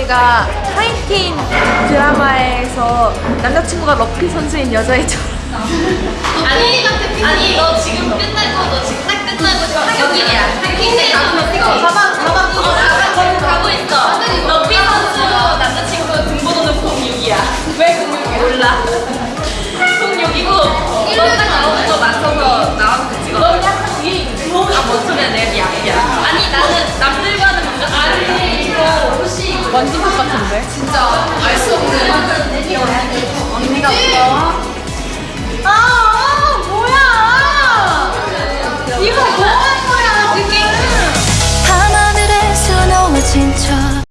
얘가 하이틴 드라마에서 남자친구가 럭키 선수인 여자애처럼. 아니 아니 너 지금 끝나고 너 지금 딱 끝나고 지금 하경일이야 하경일 가고 가방 가방 어. 가방 가고 있어. 너피 선수 남자친구 등번호는 06이야. 왜 06이야? 몰라. 06이고 너딱 나오는 거 맞춰서 나와 완전 똑같은데? 진짜 알 수 없는 언니가 아, 아 뭐야? 이거 뭐야?